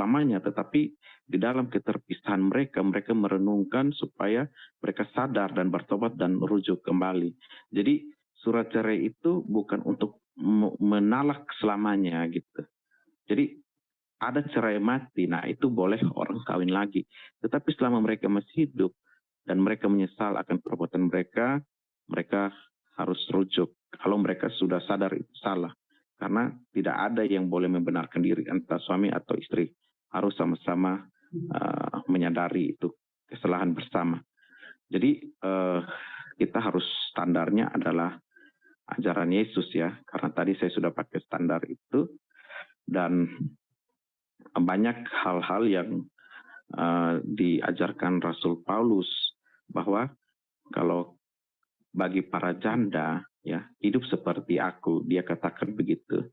selamanya, tetapi di dalam keterpisahan mereka, mereka merenungkan supaya mereka sadar dan bertobat dan rujuk kembali. Jadi surat cerai itu bukan untuk menalak selamanya gitu. Jadi ada cerai mati, nah itu boleh orang kawin lagi. Tetapi selama mereka masih hidup dan mereka menyesal akan perbuatan mereka, mereka harus rujuk. Kalau mereka sudah sadar itu salah. Karena tidak ada yang boleh membenarkan diri antara suami atau istri. Harus sama-sama uh, menyadari itu kesalahan bersama. Jadi uh, kita harus standarnya adalah ajaran Yesus ya. Karena tadi saya sudah pakai standar itu. Dan banyak hal-hal yang uh, diajarkan Rasul Paulus bahwa kalau bagi para janda ya hidup seperti aku dia katakan begitu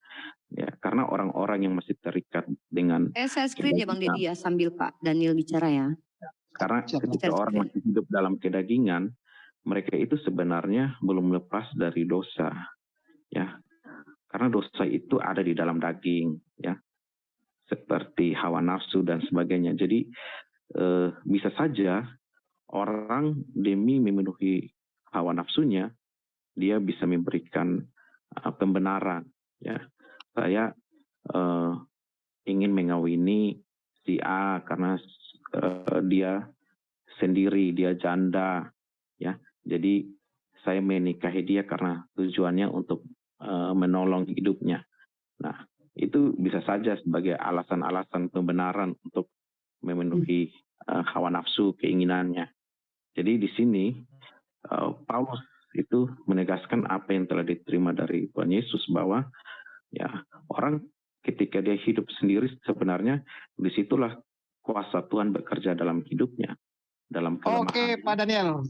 ya. Karena orang-orang yang masih terikat dengan eh saya screen ya bang Deddy ya sambil Pak Daniel bicara ya. Karena ketika orang masih hidup dalam kedagingan mereka itu sebenarnya belum lepas dari dosa ya. Karena dosa itu ada di dalam daging ya. Seperti hawa nafsu dan sebagainya. Jadi eh, bisa saja orang demi memenuhi hawa nafsunya, dia bisa memberikan uh, pembenaran. Ya, saya uh, ingin mengawini si A karena uh, dia sendiri, dia janda. Ya, jadi saya menikahi dia karena tujuannya untuk uh, menolong hidupnya. Nah, itu bisa saja sebagai alasan-alasan pembenaran untuk memenuhi uh, hawa nafsu keinginannya. Jadi di sini uh, Paulus itu menegaskan apa yang telah diterima dari Tuhan Yesus bahwa ya orang ketika dia hidup sendiri sebenarnya di situlah kuasa Tuhan bekerja dalam hidupnya dalam kelemahan. Oke Pak Daniel.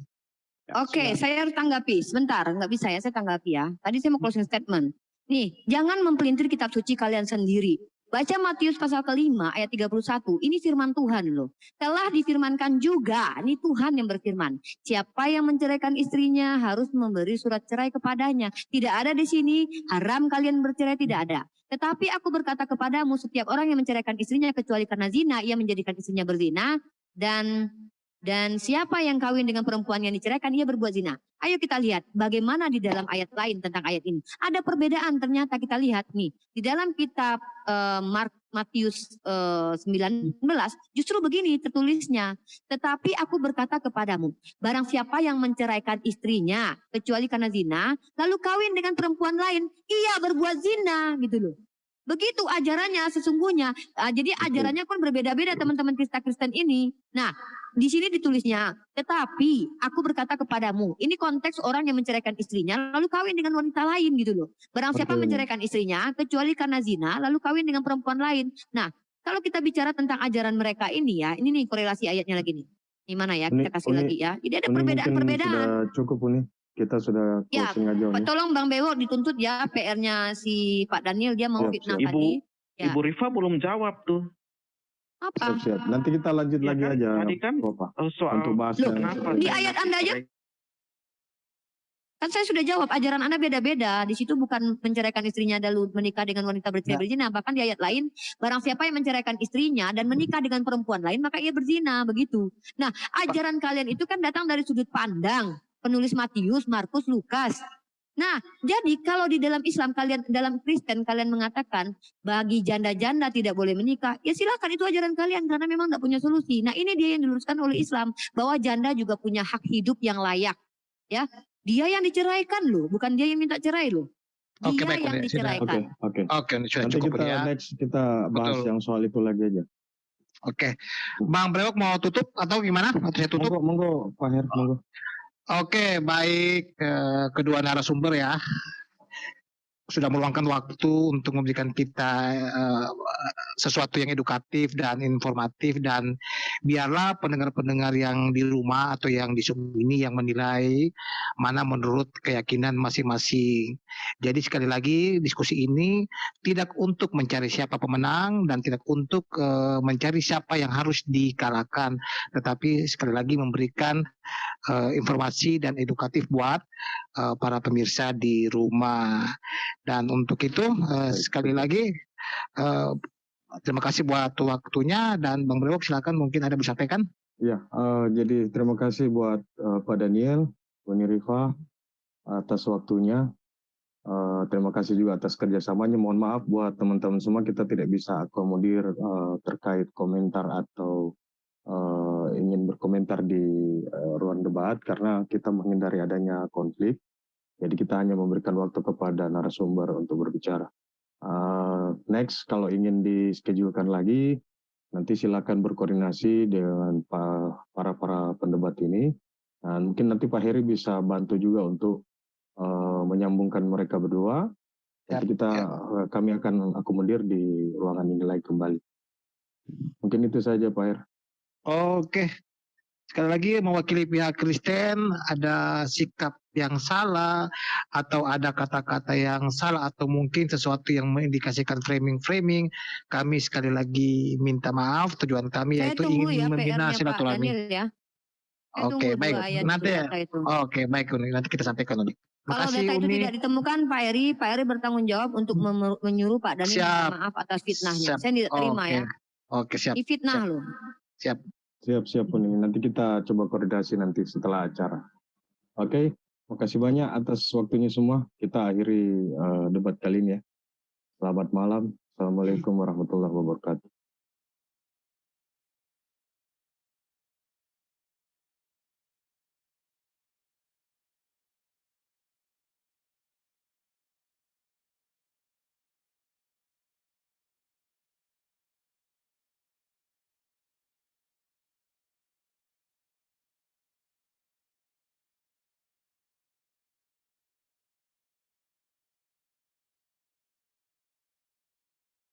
Ya, Oke, saya harus tanggapi. Sebentar, nggak bisa ya, saya tanggapi ya. Tadi saya mau closing statement. Nih, jangan mempelintir kitab suci kalian sendiri. Baca Matius pasal kelima ayat 31. Ini firman Tuhan loh. Telah difirmankan juga, ini Tuhan yang berfirman. Siapa yang menceraikan istrinya harus memberi surat cerai kepadanya. Tidak ada di sini haram kalian bercerai tidak ada. Tetapi aku berkata kepadamu setiap orang yang menceraikan istrinya kecuali karena zina ia menjadikan istrinya berzina dan dan siapa yang kawin dengan perempuan yang diceraikan, ia berbuat zina. Ayo kita lihat bagaimana di dalam ayat lain tentang ayat ini. Ada perbedaan ternyata kita lihat nih. Di dalam kitab uh, Matius uh, 19, justru begini tertulisnya. Tetapi aku berkata kepadamu, barang siapa yang menceraikan istrinya, kecuali karena zina, lalu kawin dengan perempuan lain, ia berbuat zina gitu loh. Begitu ajarannya sesungguhnya. Uh, jadi ajarannya pun berbeda-beda teman-teman Kristen-Kristen ini. Nah, di sini ditulisnya, tetapi aku berkata kepadamu, ini konteks orang yang menceraikan istrinya lalu kawin dengan wanita lain gitu loh. Barang siapa menceraikan istrinya kecuali karena zina lalu kawin dengan perempuan lain. Nah, kalau kita bicara tentang ajaran mereka ini ya, ini nih korelasi ayatnya lagi nih. Di mana ya? Kita kasih uni, lagi ya. Jadi ada perbedaan-perbedaan. Cukup ini kita sudah ya, aja. Pak, tolong Bang Bewo dituntut ya PR-nya si Pak Daniel dia mau ya, fitnah Ibu, tadi. Ya. Ibu Rifa belum jawab tuh. Apa? Siap, siap. Nanti kita lanjut ya lagi kan? aja. Tadi kan Bapak, eh, soal untuk bahas Loh, kenapa? Di ayat Anda aja Kan saya sudah jawab, ajaran Anda beda-beda. Di situ bukan menceraikan istrinya lalu menikah dengan wanita bercerai ya. berzina. Bahkan di ayat lain, barang siapa yang menceraikan istrinya dan menikah dengan perempuan lain, maka ia berzina. Begitu. Nah, ajaran kalian itu kan datang dari sudut pandang penulis Matius, Markus, Lukas. Nah, jadi kalau di dalam Islam kalian dalam Kristen kalian mengatakan bagi janda-janda tidak boleh menikah, ya silakan itu ajaran kalian karena memang tidak punya solusi. Nah, ini dia yang diluruskan oleh Islam bahwa janda juga punya hak hidup yang layak. Ya, dia yang diceraikan loh, bukan dia yang minta cerai loh. Dia Oke, baik, yang diceraikan. Oke, oke. Oke, Nanti cukup kita ya. next kita bahas Betul. yang soal itu lagi aja. Oke. Bang Brewok mau tutup atau gimana? Atau saya tutup? Monggo, monggo Pak Her, monggo. Oke, baik eh, kedua narasumber ya. Sudah meluangkan waktu untuk memberikan kita uh, sesuatu yang edukatif dan informatif dan biarlah pendengar-pendengar yang di rumah atau yang di ini yang menilai mana menurut keyakinan masing-masing. Jadi sekali lagi diskusi ini tidak untuk mencari siapa pemenang dan tidak untuk uh, mencari siapa yang harus dikalahkan, tetapi sekali lagi memberikan uh, informasi dan edukatif buat uh, para pemirsa di rumah. Dan untuk itu uh, sekali lagi uh, terima kasih buat waktunya dan Bang Brewok silakan mungkin ada bisa sampaikan. Ya, uh, jadi terima kasih buat uh, Pak Daniel, Bu Rifa atas waktunya. Uh, terima kasih juga atas kerjasamanya. Mohon maaf buat teman-teman semua kita tidak bisa akomodir uh, terkait komentar atau uh, ingin berkomentar di uh, ruang debat karena kita menghindari adanya konflik. Jadi kita hanya memberikan waktu kepada narasumber untuk berbicara. Uh, next, kalau ingin dischedulkan lagi, nanti silakan berkoordinasi dengan para para pendebat ini. Dan mungkin nanti Pak Heri bisa bantu juga untuk uh, menyambungkan mereka berdua. Nanti kita ya. kami akan akomodir di ruangan ini lagi kembali. Mungkin itu saja Pak Heri. Oke, sekali lagi mewakili pihak Kristen ada sikap yang salah atau ada kata-kata yang salah atau mungkin sesuatu yang mengindikasikan framing-framing kami sekali lagi minta maaf tujuan kami Saya yaitu ingin ya, membina silaturahmi. Ya. Oke baik nanti ya. Oke baik Uni nanti kita sampaikan Uni. Kalau data itu Uni. tidak ditemukan Pak Eri, Pak Eri bertanggung jawab untuk menyuruh Pak Daniel maaf atas fitnahnya. Siap. Saya tidak terima Oke. ya. Oke siap. Ini fitnah siap. loh. Siap. Siap, siap Uni. Nanti kita coba koordinasi nanti setelah acara. Oke, makasih banyak atas waktunya semua. Kita akhiri uh, debat kali ini ya. Selamat malam. Assalamualaikum warahmatullahi wabarakatuh.